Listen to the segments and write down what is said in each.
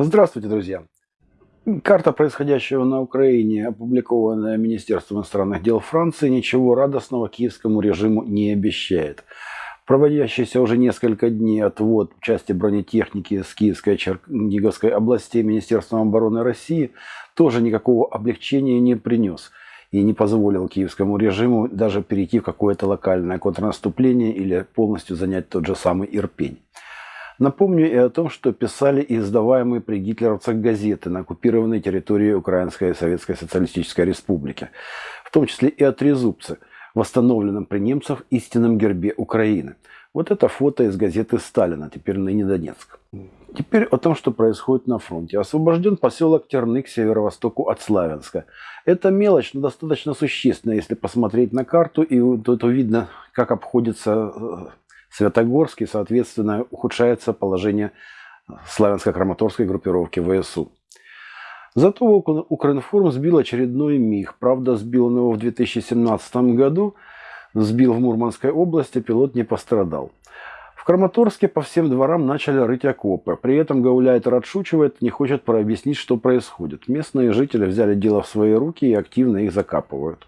Здравствуйте, друзья! Карта происходящего на Украине, опубликованная Министерством иностранных дел Франции, ничего радостного киевскому режиму не обещает. Проводящийся уже несколько дней отвод части бронетехники с Киевской и Черниговской областей Министерством обороны России тоже никакого облегчения не принес и не позволил киевскому режиму даже перейти в какое-то локальное контрнаступление или полностью занять тот же самый Ирпень. Напомню и о том, что писали и издаваемые при гитлеровцах газеты на оккупированной территории Украинской Советской Социалистической Республики, в том числе и о трезубце, восстановленном при немцах истинном гербе Украины. Вот это фото из газеты Сталина, теперь ныне Донецк. Теперь о том, что происходит на фронте. Освобожден поселок Терны к северо-востоку от Славянска. Это мелочь, но достаточно существенная, если посмотреть на карту, и тут видно, как обходится э, Святогорске, соответственно, ухудшается положение славянско-краматорской группировки ВСУ. Зато Укринформ сбил очередной МИГ. Правда, сбил он его в 2017 году, сбил в Мурманской области, пилот не пострадал. В Краматорске по всем дворам начали рыть окопы. При этом Гауляйтер отшучивает, не хочет прообъяснить, что происходит. Местные жители взяли дело в свои руки и активно их закапывают.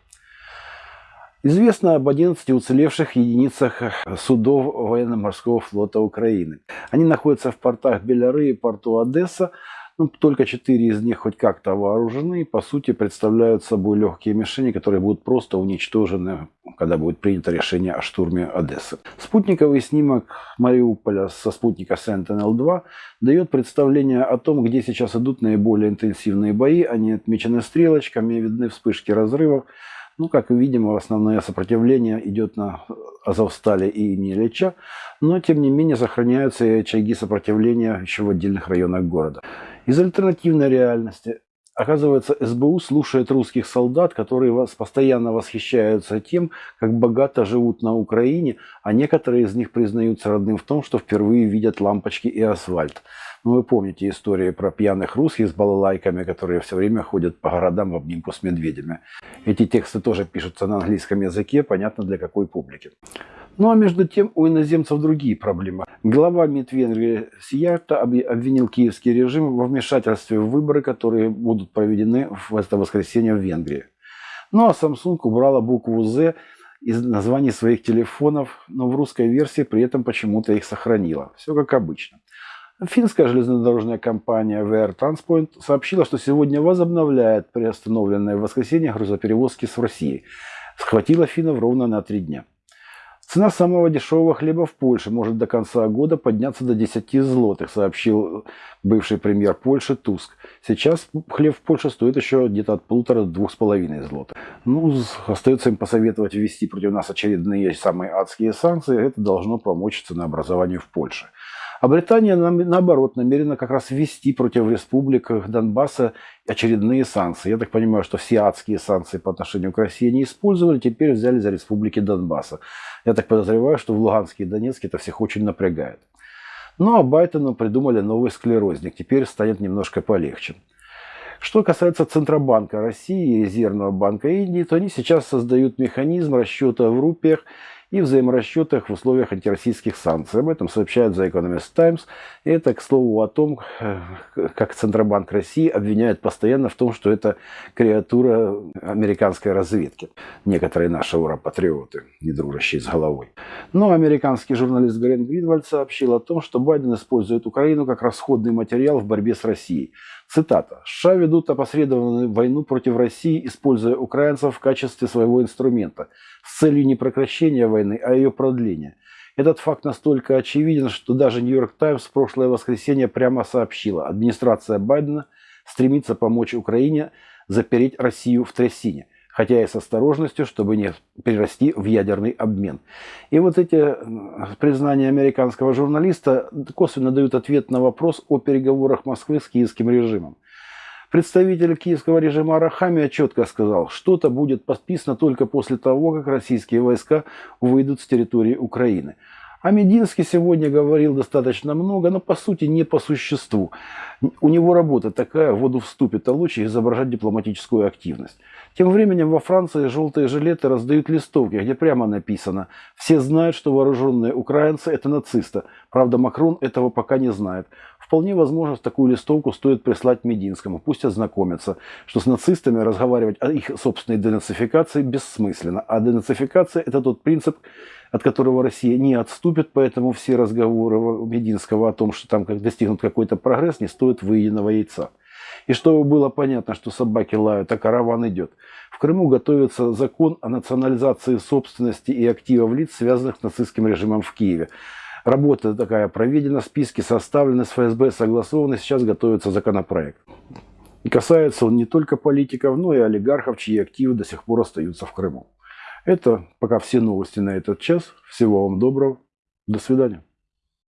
Известно об 11 уцелевших единицах судов военно-морского флота Украины. Они находятся в портах Беляры и порту Одесса. Ну, только четыре из них хоть как-то вооружены и, по сути, представляют собой легкие мишени, которые будут просто уничтожены, когда будет принято решение о штурме Одессы. Спутниковый снимок Мариуполя со спутника Sentinel-2 дает представление о том, где сейчас идут наиболее интенсивные бои. Они отмечены стрелочками, видны вспышки разрывов. Ну, как видим, основное сопротивление идет на Азовстале и Нелеча, но, тем не менее, сохраняются и очаги сопротивления еще в отдельных районах города. Из альтернативной реальности Оказывается, СБУ слушает русских солдат, которые вас постоянно восхищаются тем, как богато живут на Украине, а некоторые из них признаются родным в том, что впервые видят лампочки и асфальт. Ну, вы помните истории про пьяных русских с балалайками, которые все время ходят по городам в обнимку с медведями. Эти тексты тоже пишутся на английском языке, понятно для какой публики. Ну а между тем у иноземцев другие проблемы. Глава МИД Венгрии Сиярта обвинил киевский режим во вмешательстве в выборы, которые будут проведены в это воскресенье в Венгрии. Ну а Samsung убрала букву «З» из названий своих телефонов, но в русской версии при этом почему-то их сохранила. Все как обычно. Финская железнодорожная компания VR Transpoint сообщила, что сегодня возобновляет приостановленные в воскресенье грузоперевозки с Россией. Схватила финнов ровно на три дня. Цена самого дешевого хлеба в Польше может до конца года подняться до 10 злотых, сообщил бывший премьер Польши Туск. Сейчас хлеб в Польше стоит еще где-то от полутора до двух с половиной злотых. Ну, остается им посоветовать ввести против нас очередные самые адские санкции. Это должно помочь ценообразованию в Польше. А Британия, наоборот, намерена как раз ввести против республик Донбасса очередные санкции. Я так понимаю, что все адские санкции по отношению к России не использовали, теперь взяли за республики Донбасса. Я так подозреваю, что в Луганске и Донецке это всех очень напрягает. Ну а Байдену придумали новый склерозник. Теперь станет немножко полегче. Что касается Центробанка России и Резервного банка Индии, то они сейчас создают механизм расчета в рупиях и взаиморасчетах в условиях антироссийских санкций. Об этом сообщают The Economist Times. И это, к слову, о том, э, как Центробанк России обвиняет постоянно в том, что это креатура американской разведки. Некоторые наши ура-патриоты, не дружащие с головой. Но американский журналист Грен Гринвальд сообщил о том, что Байден использует Украину как расходный материал в борьбе с Россией. Цитата. «США ведут опосредованную войну против России, используя украинцев в качестве своего инструмента, с целью не прекращения войны, а ее продления. Этот факт настолько очевиден, что даже Нью-Йорк Таймс в прошлое воскресенье прямо сообщила, администрация Байдена стремится помочь Украине запереть Россию в трясине хотя и с осторожностью, чтобы не перерасти в ядерный обмен. И вот эти признания американского журналиста косвенно дают ответ на вопрос о переговорах Москвы с киевским режимом. Представитель киевского режима Арахамия четко сказал, что-то будет подписано только после того, как российские войска выйдут с территории Украины. А Мединский сегодня говорил достаточно много, но по сути не по существу. У него работа такая, воду вступит, а лучше изображать дипломатическую активность. Тем временем во Франции желтые жилеты раздают листовки, где прямо написано «Все знают, что вооруженные украинцы – это нацисты». Правда, Макрон этого пока не знает. Вполне возможно, такую листовку стоит прислать Мединскому. Пусть ознакомятся, что с нацистами разговаривать о их собственной денацификации бессмысленно. А денацификация – это тот принцип, от которого Россия не отступит, поэтому все разговоры Мединского о том, что там достигнут какой-то прогресс, не стоят выеденного яйца. И чтобы было понятно, что собаки лают, а караван идет. В Крыму готовится закон о национализации собственности и активов лиц, связанных с нацистским режимом в Киеве. Работа такая проведена, списки составлены, с ФСБ согласованы, сейчас готовится законопроект. И касается он не только политиков, но и олигархов, чьи активы до сих пор остаются в Крыму. Это пока все новости на этот час. Всего вам доброго. До свидания.